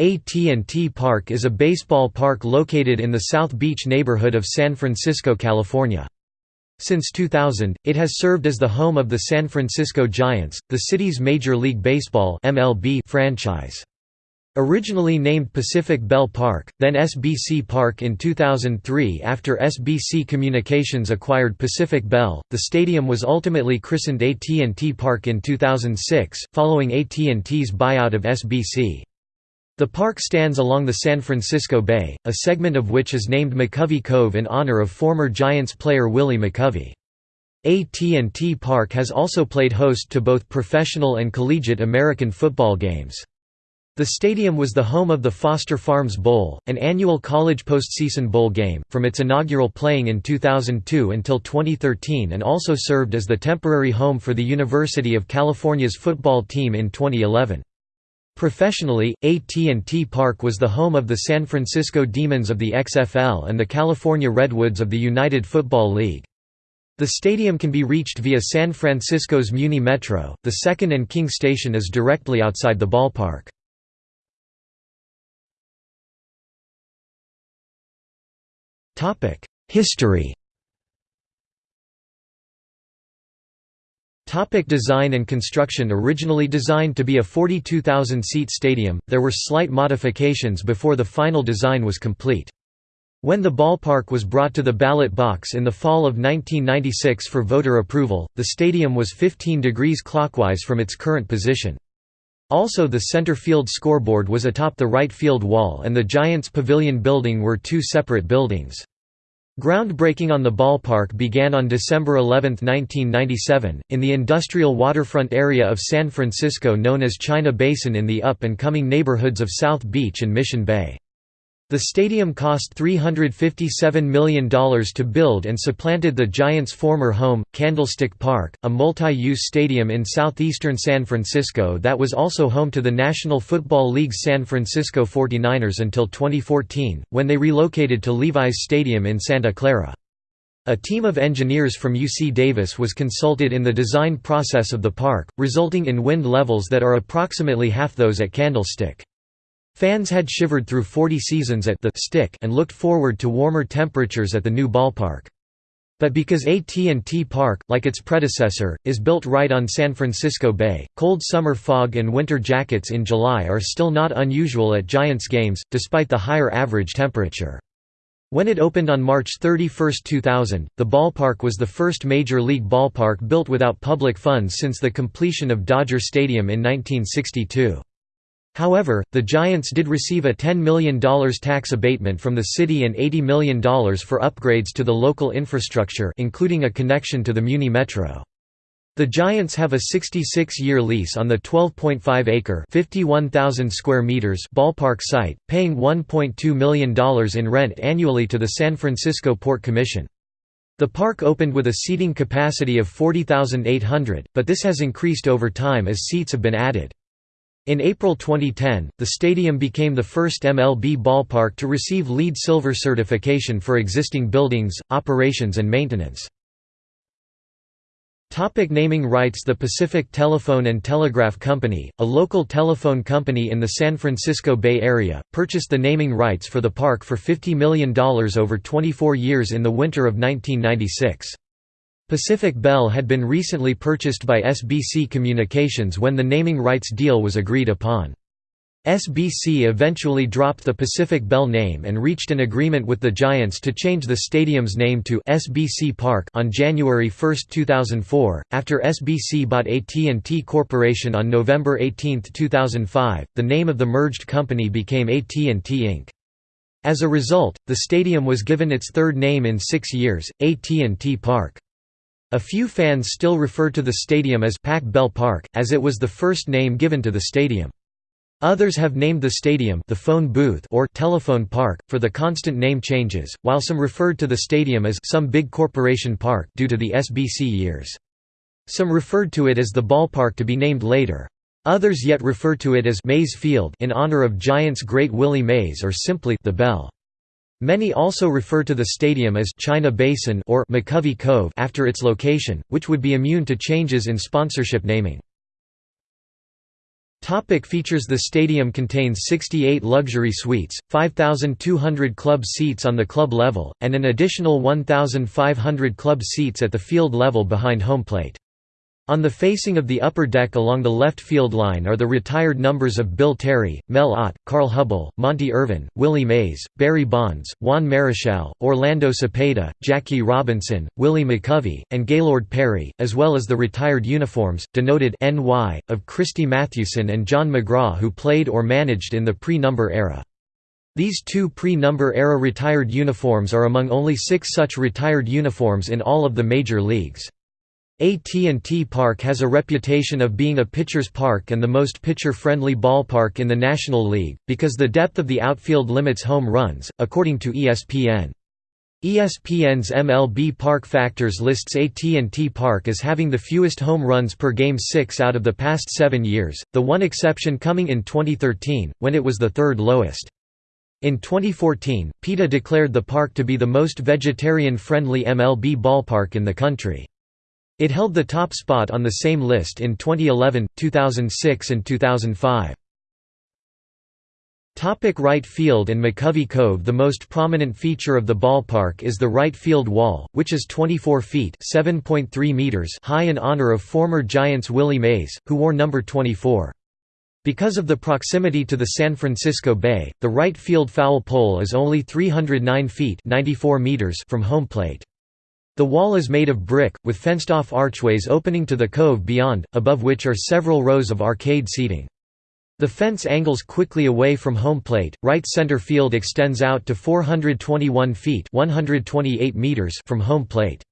AT&T Park is a baseball park located in the South Beach neighborhood of San Francisco, California. Since 2000, it has served as the home of the San Francisco Giants, the city's Major League Baseball (MLB) franchise. Originally named Pacific Bell Park, then SBC Park in 2003 after SBC Communications acquired Pacific Bell, the stadium was ultimately christened AT&T Park in 2006, following AT&T's buyout of SBC. The park stands along the San Francisco Bay, a segment of which is named McCovey Cove in honor of former Giants player Willie McCovey. AT&T Park has also played host to both professional and collegiate American football games. The stadium was the home of the Foster Farms Bowl, an annual college postseason bowl game, from its inaugural playing in 2002 until 2013 and also served as the temporary home for the University of California's football team in 2011. Professionally, AT&T Park was the home of the San Francisco Demons of the XFL and the California Redwoods of the United Football League. The stadium can be reached via San Francisco's Muni Metro. The Second and King Station is directly outside the ballpark. Topic: History Topic design and construction Originally designed to be a 42,000-seat stadium, there were slight modifications before the final design was complete. When the ballpark was brought to the ballot box in the fall of 1996 for voter approval, the stadium was 15 degrees clockwise from its current position. Also the center field scoreboard was atop the right field wall and the Giants Pavilion building were two separate buildings. Groundbreaking on the ballpark began on December 11, 1997, in the industrial waterfront area of San Francisco known as China Basin in the up-and-coming neighborhoods of South Beach and Mission Bay. The stadium cost $357 million to build and supplanted the Giants' former home, Candlestick Park, a multi-use stadium in southeastern San Francisco that was also home to the National Football League's San Francisco 49ers until 2014, when they relocated to Levi's Stadium in Santa Clara. A team of engineers from UC Davis was consulted in the design process of the park, resulting in wind levels that are approximately half those at Candlestick. Fans had shivered through 40 seasons at the stick and looked forward to warmer temperatures at the new ballpark. But because AT&T Park, like its predecessor, is built right on San Francisco Bay, cold summer fog and winter jackets in July are still not unusual at Giants games, despite the higher average temperature. When it opened on March 31, 2000, the ballpark was the first major league ballpark built without public funds since the completion of Dodger Stadium in 1962. However, the Giants did receive a $10 million tax abatement from the city and $80 million for upgrades to the local infrastructure including a connection to the Muni Metro. The Giants have a 66-year lease on the 12.5-acre (51,000 square meters) ballpark site, paying $1.2 million in rent annually to the San Francisco Port Commission. The park opened with a seating capacity of 40,800, but this has increased over time as seats have been added. In April 2010, the stadium became the first MLB ballpark to receive LEED Silver certification for existing buildings, operations and maintenance. Topic naming rights The Pacific Telephone and Telegraph Company, a local telephone company in the San Francisco Bay Area, purchased the naming rights for the park for $50 million over 24 years in the winter of 1996. Pacific Bell had been recently purchased by SBC Communications when the naming rights deal was agreed upon. SBC eventually dropped the Pacific Bell name and reached an agreement with the Giants to change the stadium's name to SBC Park on January 1, 2004. After SBC bought AT&T Corporation on November 18, 2005, the name of the merged company became AT&T Inc. As a result, the stadium was given its third name in 6 years, AT&T Park. A few fans still refer to the stadium as Pac Bell Park, as it was the first name given to the stadium. Others have named the stadium the phone booth or telephone park, for the constant name changes, while some referred to the stadium as some big corporation park due to the SBC years. Some referred to it as the ballpark to be named later. Others yet refer to it as Mays Field in honor of Giants great Willie Mays or simply the Bell. Many also refer to the stadium as China Basin or McCovey Cove after its location, which would be immune to changes in sponsorship naming. Topic features The stadium contains 68 luxury suites, 5,200 club seats on the club level, and an additional 1,500 club seats at the field level behind home plate. On the facing of the upper deck along the left field line are the retired numbers of Bill Terry, Mel Ott, Carl Hubbell, Monte Irvin, Willie Mays, Barry Bonds, Juan Marichal, Orlando Cepeda, Jackie Robinson, Willie McCovey, and Gaylord Perry, as well as the retired uniforms, denoted NY, of Christy Mathewson and John McGraw who played or managed in the pre-number era. These two pre-number era retired uniforms are among only six such retired uniforms in all of the major leagues. AT&T Park has a reputation of being a pitcher's park and the most pitcher-friendly ballpark in the National League, because the depth of the outfield limits home runs, according to ESPN. ESPN's MLB Park Factors lists AT&T Park as having the fewest home runs per game six out of the past seven years, the one exception coming in 2013, when it was the third lowest. In 2014, PETA declared the park to be the most vegetarian-friendly MLB ballpark in the country. It held the top spot on the same list in 2011, 2006 and 2005. Topic right field and McCovey Cove The most prominent feature of the ballpark is the right field wall, which is 24 feet meters high in honor of former Giants Willie Mays, who wore number 24. Because of the proximity to the San Francisco Bay, the right field foul pole is only 309 feet 94 meters from home plate. The wall is made of brick, with fenced-off archways opening to the cove beyond, above which are several rows of arcade seating. The fence angles quickly away from home plate. Right center field extends out to 421 feet (128 meters) from home plate.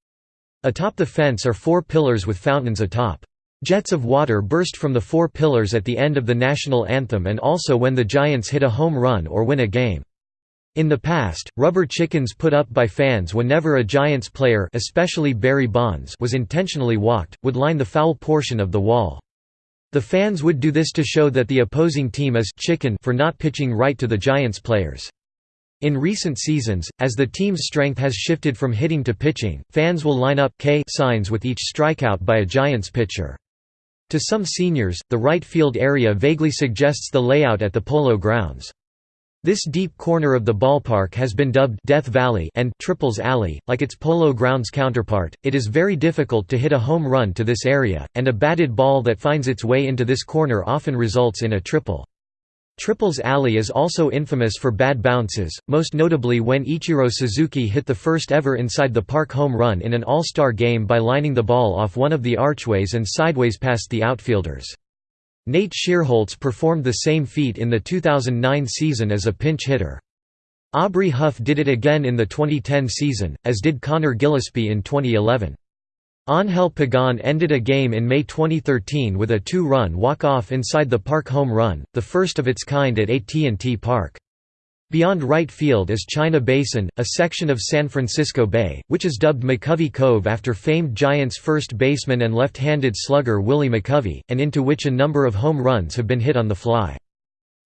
Atop the fence are four pillars with fountains atop. Jets of water burst from the four pillars at the end of the national anthem and also when the Giants hit a home run or win a game. In the past, rubber chickens put up by fans whenever a Giants player especially Barry Bonds was intentionally walked, would line the foul portion of the wall. The fans would do this to show that the opposing team is chicken for not pitching right to the Giants players. In recent seasons, as the team's strength has shifted from hitting to pitching, fans will line up K signs with each strikeout by a Giants pitcher. To some seniors, the right field area vaguely suggests the layout at the Polo Grounds. This deep corner of the ballpark has been dubbed Death Valley and Triples Alley. Like its Polo Grounds counterpart, it is very difficult to hit a home run to this area, and a batted ball that finds its way into this corner often results in a triple. Triples Alley is also infamous for bad bounces, most notably when Ichiro Suzuki hit the first ever inside the park home run in an All-Star game by lining the ball off one of the archways and sideways past the outfielders. Nate Schierholtz performed the same feat in the 2009 season as a pinch hitter. Aubrey Huff did it again in the 2010 season, as did Conor Gillaspie in 2011. Angel Pagan ended a game in May 2013 with a two-run walk-off inside the park home run, the first of its kind at AT&T Park. Beyond right field is China Basin, a section of San Francisco Bay, which is dubbed McCovey Cove after famed Giants first baseman and left-handed slugger Willie McCovey, and into which a number of home runs have been hit on the fly.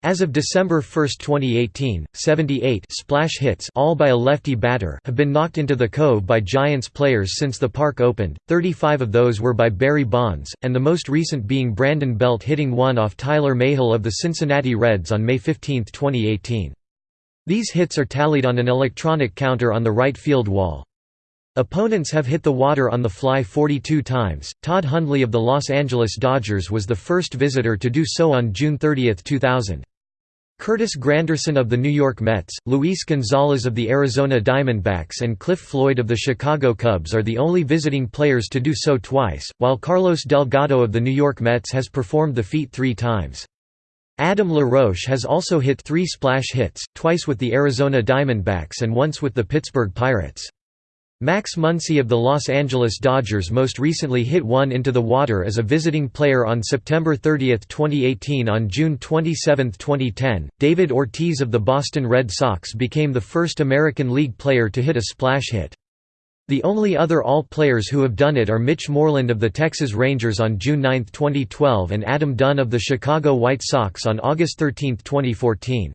As of December 1, 2018, 78 splash hits all by a lefty batter have been knocked into the cove by Giants players since the park opened, 35 of those were by Barry Bonds, and the most recent being Brandon Belt hitting one off Tyler Mahle of the Cincinnati Reds on May 15, 2018. These hits are tallied on an electronic counter on the right field wall. Opponents have hit the water on the fly 42 times. Todd Hundley of the Los Angeles Dodgers was the first visitor to do so on June 30, 2000. Curtis Granderson of the New York Mets, Luis Gonzalez of the Arizona Diamondbacks and Cliff Floyd of the Chicago Cubs are the only visiting players to do so twice, while Carlos Delgado of the New York Mets has performed the feat three times. Adam LaRoche has also hit three splash hits, twice with the Arizona Diamondbacks and once with the Pittsburgh Pirates. Max Muncy of the Los Angeles Dodgers most recently hit one into the water as a visiting player on September 30, 2018 On June 27, 2010, David Ortiz of the Boston Red Sox became the first American League player to hit a splash hit. The only other All-Players who have done it are Mitch Moreland of the Texas Rangers on June 9, 2012 and Adam Dunn of the Chicago White Sox on August 13, 2014.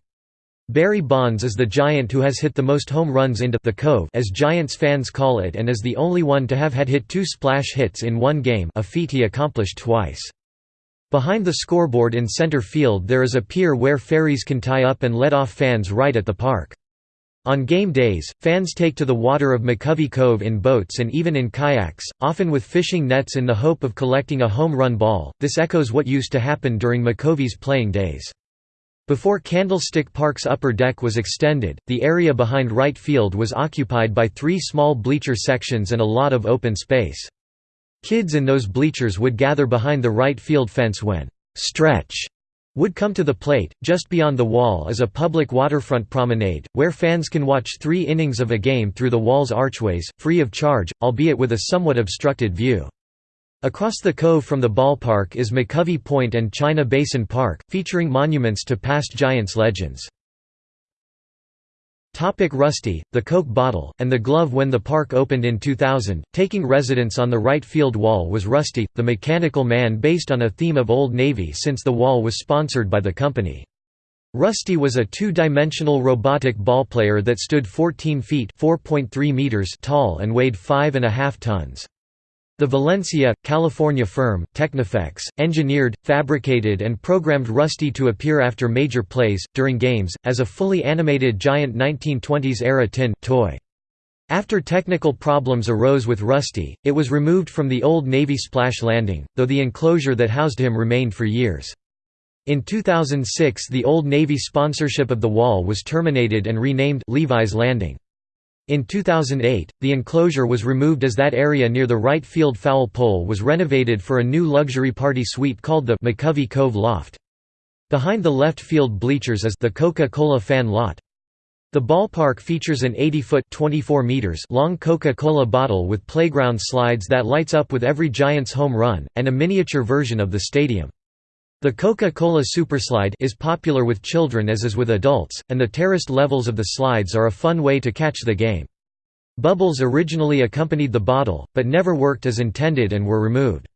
Barry Bonds is the Giant who has hit the most home runs into the Cove as Giants fans call it and is the only one to have had hit two splash hits in one game a feat he accomplished twice. Behind the scoreboard in center field there is a pier where ferries can tie up and let off fans right at the park. On game days, fans take to the water of McCovey Cove in boats and even in kayaks, often with fishing nets in the hope of collecting a home run ball. This echoes what used to happen during McCovey's playing days. Before Candlestick Park's upper deck was extended, the area behind right field was occupied by three small bleacher sections and a lot of open space. Kids in those bleachers would gather behind the right field fence when «stretch» would come to the plate. Just beyond the wall is a public waterfront promenade, where fans can watch three innings of a game through the wall's archways, free of charge, albeit with a somewhat obstructed view. Across the cove from the ballpark is McCovey Point and China Basin Park, featuring monuments to past Giants legends. Topic Rusty, the Coke bottle, and the glove When the park opened in 2000, taking residence on the right field wall was Rusty, the mechanical man based on a theme of Old Navy since the wall was sponsored by the company. Rusty was a two-dimensional robotic ballplayer that stood 14 feet meters tall and weighed 5.5 tons. The Valencia, California firm, Technifex, engineered, fabricated and programmed Rusty to appear after major plays, during games, as a fully animated giant 1920s-era tin toy. After technical problems arose with Rusty, it was removed from the Old Navy splash landing, though the enclosure that housed him remained for years. In 2006 the Old Navy sponsorship of the wall was terminated and renamed Levi's Landing. In 2008, the enclosure was removed as that area near the right field foul pole was renovated for a new luxury party suite called the McCovey Cove Loft. Behind the left field bleachers is the Coca-Cola fan lot. The ballpark features an 80-foot (24 meters) long Coca-Cola bottle with playground slides that lights up with every Giants home run, and a miniature version of the stadium. The Coca-Cola Superslide is popular with children as is with adults, and the terraced levels of the slides are a fun way to catch the game. Bubbles originally accompanied the bottle, but never worked as intended and were removed.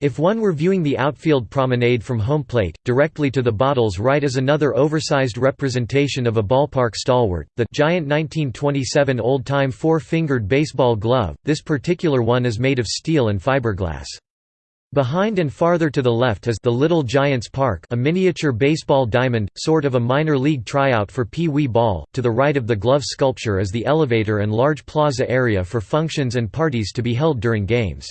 If one were viewing the outfield promenade from home plate, directly to the bottle's right is another oversized representation of a ballpark stalwart, the giant 1927 old-time four-fingered baseball glove, this particular one is made of steel and fiberglass. Behind and farther to the left is the Little Giants Park a miniature baseball diamond, sort of a minor league tryout for Pee Wee Ball, to the right of the glove sculpture is the elevator and large plaza area for functions and parties to be held during games.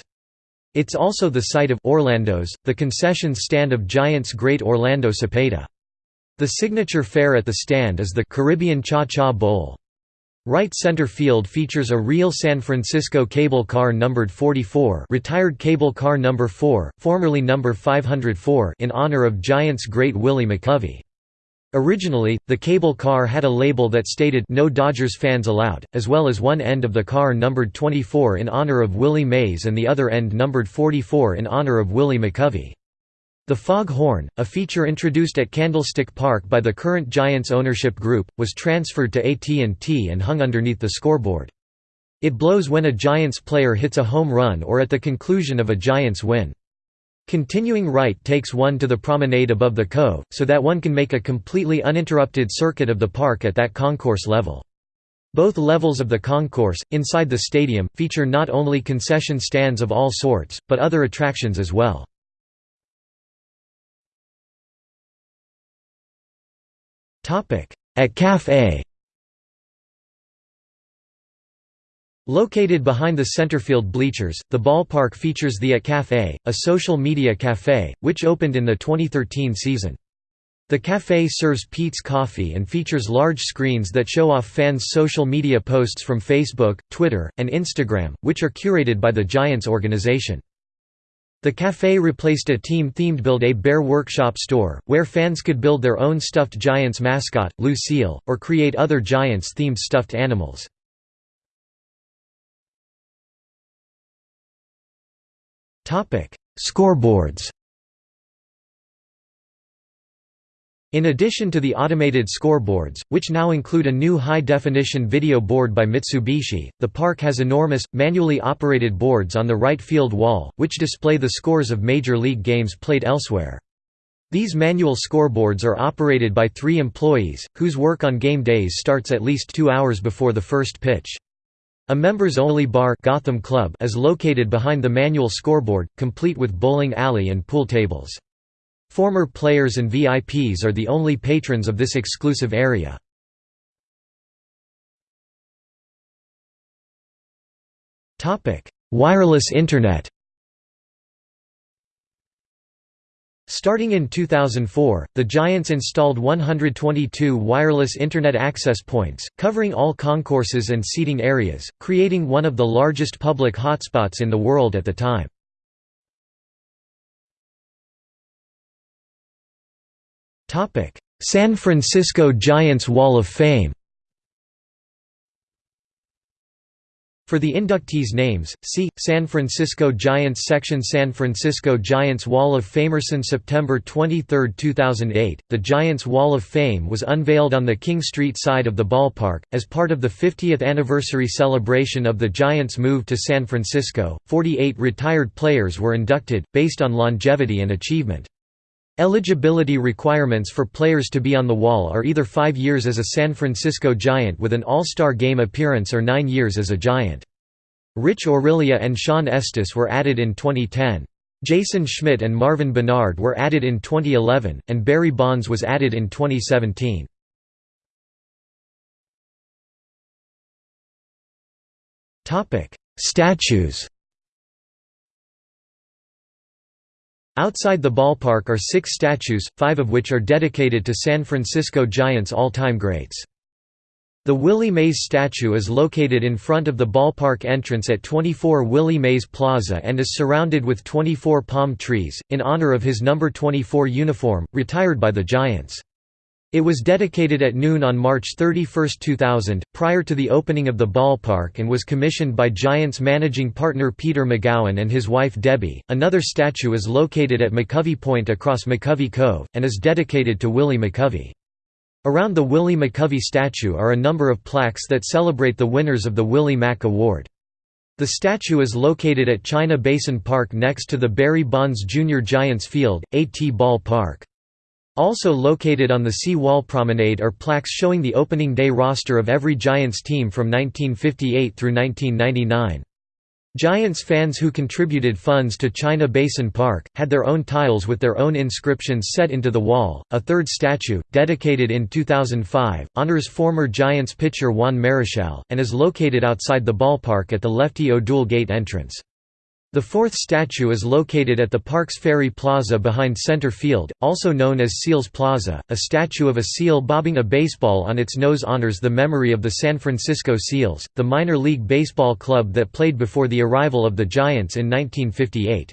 It's also the site of Orlando's, the concessions stand of Giants great Orlando Cepeda. The signature fare at the stand is the Caribbean Cha-Cha Bowl. Right center field features a real San Francisco cable car numbered 44 retired cable car number 4, formerly number 504 in honor of Giants great Willie McCovey. Originally, the cable car had a label that stated no Dodgers fans allowed, as well as one end of the car numbered 24 in honor of Willie Mays and the other end numbered 44 in honor of Willie McCovey. The Fog Horn, a feature introduced at Candlestick Park by the current Giants ownership group, was transferred to AT&T and hung underneath the scoreboard. It blows when a Giants player hits a home run or at the conclusion of a Giants win. Continuing right takes one to the promenade above the cove, so that one can make a completely uninterrupted circuit of the park at that concourse level. Both levels of the concourse, inside the stadium, feature not only concession stands of all sorts, but other attractions as well. At Café Located behind the centerfield bleachers, the ballpark features the At Café, a social media café, which opened in the 2013 season. The café serves Peet's coffee and features large screens that show off fans' social media posts from Facebook, Twitter, and Instagram, which are curated by the Giants organization. The café replaced a team-themed Build-A-Bear workshop store, where fans could build their own stuffed Giants mascot, Lou Seal, or create other Giants-themed stuffed animals. Scoreboards In addition to the automated scoreboards, which now include a new high-definition video board by Mitsubishi, the park has enormous, manually operated boards on the right field wall, which display the scores of Major League games played elsewhere. These manual scoreboards are operated by three employees, whose work on game days starts at least two hours before the first pitch. A members-only bar Gotham Club is located behind the manual scoreboard, complete with bowling alley and pool tables. Former players and VIPs are the only patrons of this exclusive area. Wireless Internet Starting in 2004, the Giants installed 122 wireless Internet access points, covering all concourses and seating areas, creating one of the largest public hotspots in the world at the time. San Francisco Giants Wall of Fame For the inductees' names, see San Francisco Giants section San Francisco Giants Wall of Famerson September 23, 2008. The Giants Wall of Fame was unveiled on the King Street side of the ballpark as part of the 50th anniversary celebration of the Giants' move to San Francisco. 48 retired players were inducted based on longevity and achievement. Eligibility requirements for players to be on the wall are either five years as a San Francisco Giant with an All-Star Game appearance or nine years as a Giant. Rich Aurilia and Shawn Estes were added in 2010. Jason Schmidt and Marvin Benard were added in 2011, and Barry Bonds was added in 2017. Statues Outside the ballpark are six statues, five of which are dedicated to San Francisco Giants all-time greats. The Willie Mays statue is located in front of the ballpark entrance at 24 Willie Mays Plaza and is surrounded with 24 palm trees, in honor of his number 24 uniform, retired by the Giants. It was dedicated at noon on March 31, 2000, prior to the opening of the ballpark and was commissioned by Giants managing partner Peter Magowan and his wife Debbie. Another statue is located at McCovey Point across McCovey Cove, and is dedicated to Willie McCovey. Around the Willie McCovey statue are a number of plaques that celebrate the winners of the Willie Mac Award. The statue is located at China Basin Park next to the Barry Bonds Jr. Giants Field, A.T. Ball Park. Also located on the sea wall promenade are plaques showing the opening day roster of every Giants team from 1958 through 1999. Giants fans who contributed funds to China Basin Park had their own tiles with their own inscriptions set into the wall. A third statue, dedicated in 2005, honors former Giants pitcher Juan Marichal and is located outside the ballpark at the Lefty O'Doul Gate entrance. The fourth statue is located at the Parks Ferry Plaza behind center field, also known as Seals Plaza. A statue of a seal bobbing a baseball on its nose honors the memory of the San Francisco Seals, the minor league baseball club that played before the arrival of the Giants in 1958.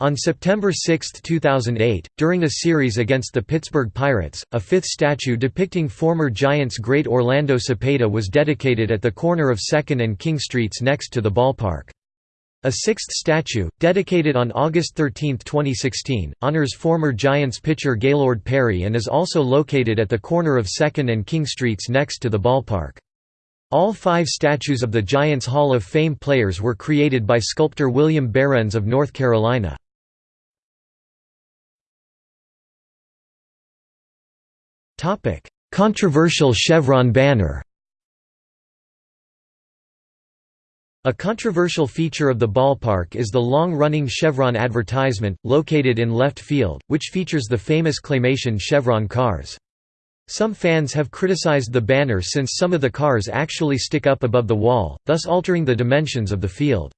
On September 6, 2008, during a series against the Pittsburgh Pirates, a fifth statue depicting former Giants great Orlando Cepeda was dedicated at the corner of 2nd and King Streets next to the ballpark. A sixth statue, dedicated on August 13, 2016, honors former Giants pitcher Gaylord Perry and is also located at the corner of 2nd and King Streets next to the ballpark. All five statues of the Giants Hall of Fame players were created by sculptor William Behrens of North Carolina. Controversial chevron banner A controversial feature of the ballpark is the long-running Chevron advertisement, located in left field, which features the famous claymation Chevron cars. Some fans have criticized the banner since some of the cars actually stick up above the wall, thus altering the dimensions of the field.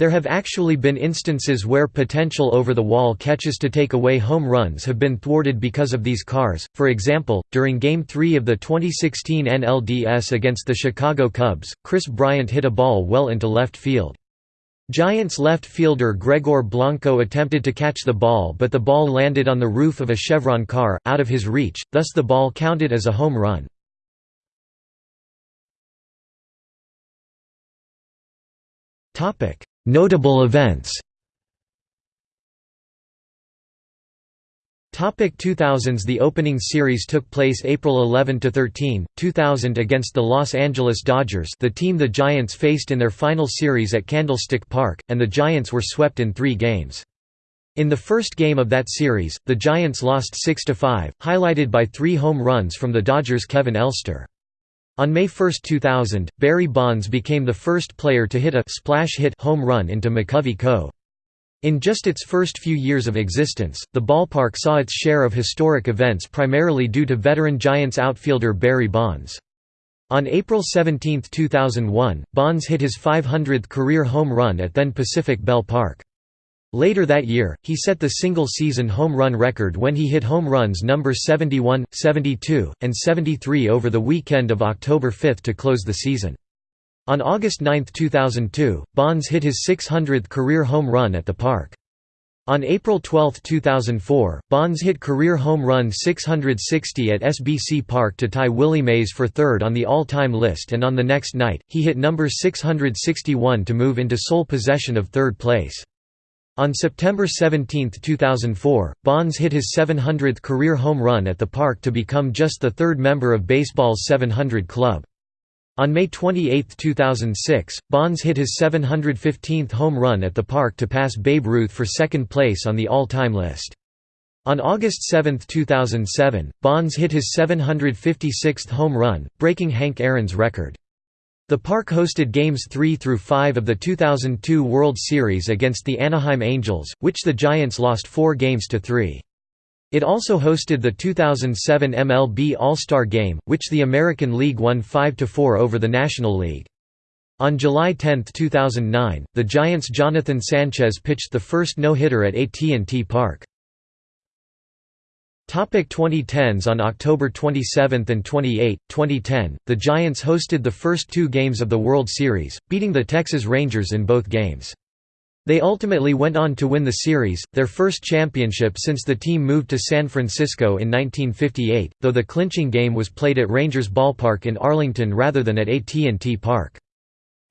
There have actually been instances where potential over-the-wall catches to take away home runs have been thwarted because of these cars, for example, during Game 3 of the 2016 NLDS against the Chicago Cubs, Kris Bryant hit a ball well into left field. Giants left fielder Gregor Blanco attempted to catch the ball but the ball landed on the roof of a Chevron car, out of his reach, thus the ball counted as a home run. Notable events 2000s The opening series took place April 11 to 13, 2000 against the Los Angeles Dodgers, the team the Giants faced in their final series at Candlestick Park, and the Giants were swept in 3 games. In the first game of that series, the Giants lost 6–5, highlighted by 3 home runs from the Dodgers' Kevin Elster. On May 1, 2000, Barry Bonds became the first player to hit a splash hit home run into McCovey Cove. In just its first few years of existence, the ballpark saw its share of historic events primarily due to veteran Giants outfielder Barry Bonds. On April 17, 2001, Bonds hit his 500th career home run at then Pacific Bell Park. Later that year, he set the single-season home run record when he hit home runs number 71, 72, and 73 over the weekend of October 5 to close the season. On August 9, 2002, Bonds hit his 600th career home run at the park. On April 12, 2004, Bonds hit career home run 660 at SBC Park to tie Willie Mays for third on the all-time list and on the next night, he hit number 661 to move into sole possession of third place. On September 17, 2004, Bonds hit his 700th career home run at the park to become just the third member of baseball's 700 club. On May 28, 2006, Bonds hit his 715th home run at the park to pass Babe Ruth for second place on the all-time list. On August 7, 2007, Bonds hit his 756th home run, breaking Hank Aaron's record. The park hosted Games 3 through 5 of the 2002 World Series against the Anaheim Angels, which the Giants lost 4 games to 3. It also hosted the 2007 MLB All-Star Game, which the American League won 5–4 over the National League. On July 10, 2009, the Giants' Jonathan Sanchez pitched the first no-hitter at AT&T Park. Topic 2010s On October 27 and 28, 2010, the Giants hosted the first two games of the World Series, beating the Texas Rangers in both games. They ultimately went on to win the series, their first championship since the team moved to San Francisco in 1958, though the clinching game was played at Rangers Ballpark in Arlington rather than at AT&T Park.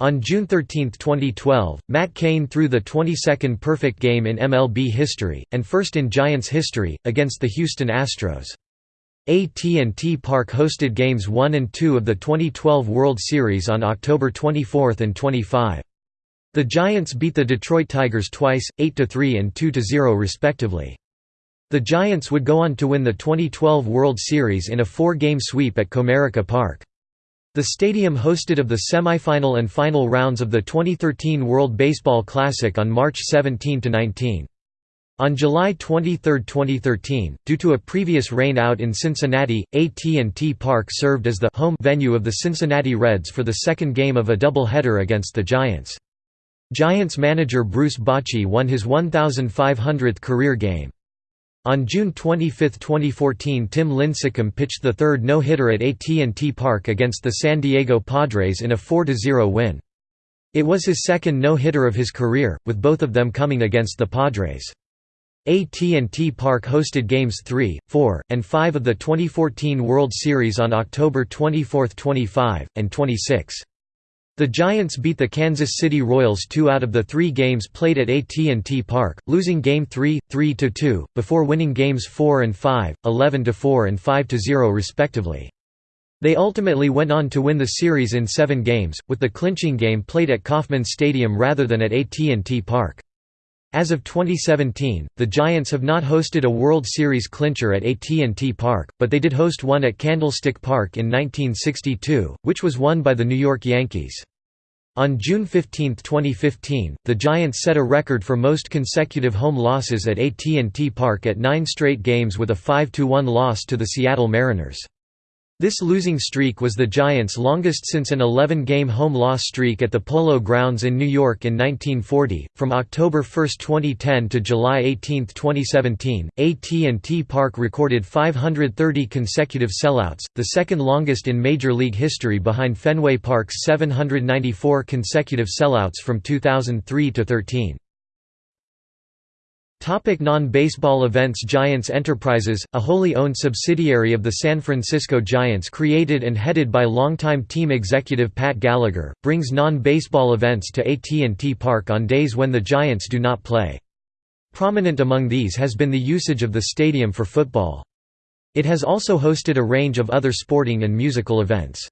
On June 13, 2012, Matt Cain threw the 22nd perfect game in MLB history, and first in Giants history, against the Houston Astros. AT&T Park hosted Games 1 and 2 of the 2012 World Series on October 24 and 25. The Giants beat the Detroit Tigers twice, 8–3 and 2–0 respectively. The Giants would go on to win the 2012 World Series in a four-game sweep at Comerica Park. The stadium hosted of the semifinal and final rounds of the 2013 World Baseball Classic on March 17–19. On July 23, 2013, due to a previous rain out in Cincinnati, AT&T Park served as the home venue of the Cincinnati Reds for the second game of a doubleheader against the Giants. Giants manager Bruce Bochy won his 1,500th career game. On June 25, 2014 Tim Lincecum pitched the third no-hitter at AT&T Park against the San Diego Padres in a 4–0 win. It was his second no-hitter of his career, with both of them coming against the Padres. AT&T Park hosted Games 3, 4, and 5 of the 2014 World Series on October 24, 25, and 26. The Giants beat the Kansas City Royals two out of the three games played at AT&T Park, losing Game 3, 3–2, before winning Games 4 and 5, 11–4 and 5–0 respectively. They ultimately went on to win the series in seven games, with the clinching game played at Kauffman Stadium rather than at AT&T Park. As of 2017, the Giants have not hosted a World Series clincher at AT&T Park, but they did host one at Candlestick Park in 1962, which was won by the New York Yankees. On June 15, 2015, the Giants set a record for most consecutive home losses at AT&T Park at nine straight games with a 5–1 loss to the Seattle Mariners. This losing streak was the Giants' longest since an 11-game home loss streak at the Polo Grounds in New York in 1940. From October 1, 2010 to July 18, 2017, AT&T Park recorded 530 consecutive sellouts, the second longest in Major League history behind Fenway Park's 794 consecutive sellouts from 2003 to 13. Non-baseball events Giants Enterprises, a wholly owned subsidiary of the San Francisco Giants created and headed by longtime team executive Pat Gallagher, brings non-baseball events to AT&T Park on days when the Giants do not play. Prominent among these has been the usage of the stadium for football. It has also hosted a range of other sporting and musical events.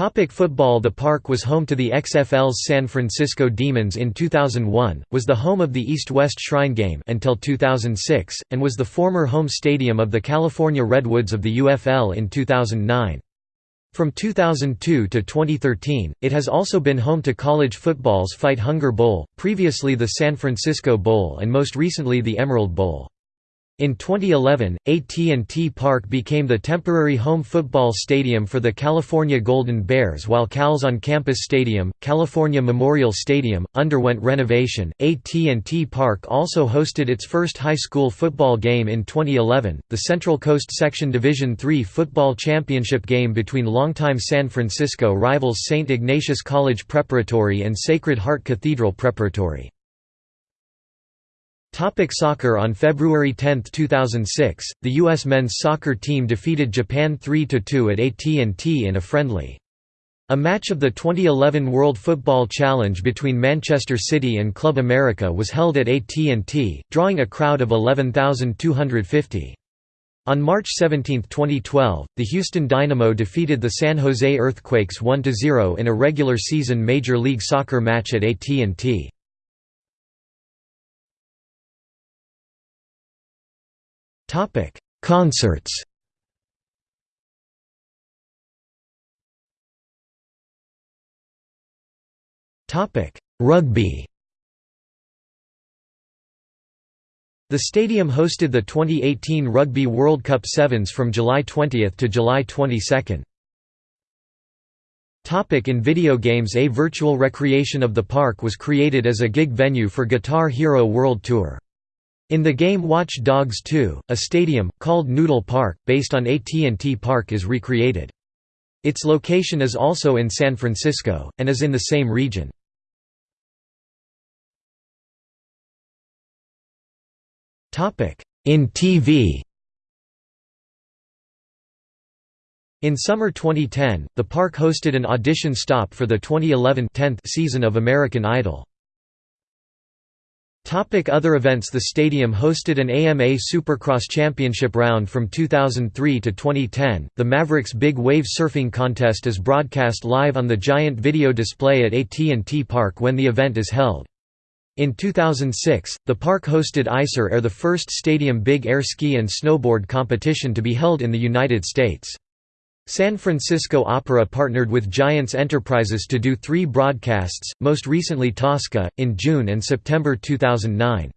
Topic football The park was home to the XFL's San Francisco Demons in 2001, was the home of the East-West Shrine Game until 2006, and was the former home stadium of the California Redwoods of the UFL in 2009. From 2002 to 2013, it has also been home to college football's Fight Hunger Bowl, previously the San Francisco Bowl and most recently the Emerald Bowl. In 2011, AT&T Park became the temporary home football stadium for the California Golden Bears while Cal's on-campus stadium, California Memorial Stadium, underwent renovation. AT&T Park also hosted its first high school football game in 2011, the Central Coast Section Division III football championship game between longtime San Francisco rivals St. Ignatius College Preparatory and Sacred Heart Cathedral Preparatory. Topic soccer On February 10, 2006, the U.S. men's soccer team defeated Japan 3–2 at AT&T in a friendly. A match of the 2011 World Football Challenge between Manchester City and Club America was held at AT&T, drawing a crowd of 11,250. On March 17, 2012, the Houston Dynamo defeated the San Jose Earthquakes 1–0 in a regular season Major League Soccer match at AT&T. Topic: Concerts. Topic: Rugby. The stadium hosted the 2018 Rugby World Cup Sevens from July 20 to July 22. Topic in video games A virtual recreation of the park was created as a gig venue for Guitar Hero World Tour. In the game Watch Dogs 2, a stadium, called Nudle Park, based on AT&T Park is recreated. Its location is also in San Francisco, and is in the same region. In TV In summer 2010, the park hosted an audition stop for the 2011 10th season of American Idol. Topic other events The stadium hosted an AMA Supercross Championship round from 2003 to 2010. The Mavericks Big Wave Surfing Contest is broadcast live on the giant video display at AT&T Park when the event is held. In 2006, the park hosted ICER Air the first stadium big air ski and snowboard competition to be held in the United States. San Francisco Opera partnered with Giants Enterprises to do three broadcasts, most recently Tosca, in June and September 2009.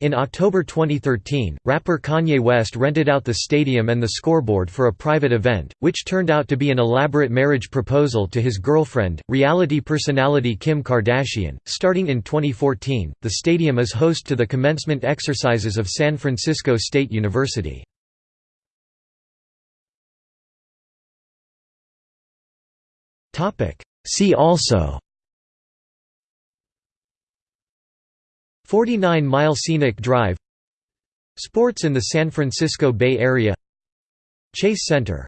In October 2013, rapper Kanye West rented out the stadium and the scoreboard for a private event, which turned out to be an elaborate marriage proposal to his girlfriend, reality personality Kim Kardashian. Starting in 2014, the stadium is host to the commencement exercises of San Francisco State University. See also. 49 Mile Scenic Drive. Sports in the San Francisco Bay Area. Chase Center